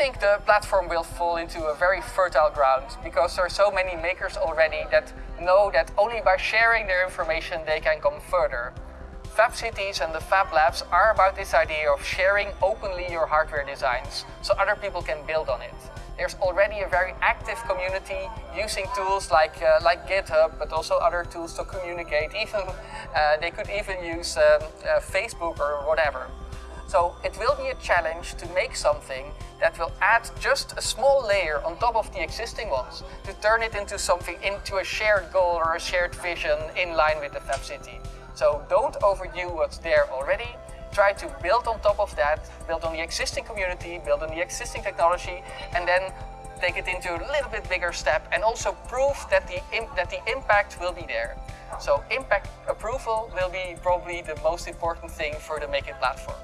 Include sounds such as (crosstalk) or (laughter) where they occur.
think the platform will fall into a very fertile ground because there are so many makers already that know that only by sharing their information they can come further. Fab Cities and the Fab Labs are about this idea of sharing openly your hardware designs so other people can build on it. There's already a very active community using tools like, uh, like GitHub, but also other tools to communicate. (laughs) Even uh, They could even use um, uh, Facebook or whatever. So it will be a challenge to make something that will add just a small layer on top of the existing ones to turn it into something, into a shared goal or a shared vision in line with the Fab City. So don't overdo what's there already, try to build on top of that, build on the existing community, build on the existing technology, and then take it into a little bit bigger step and also prove that the, that the impact will be there. So impact approval will be probably the most important thing for the Make It platform.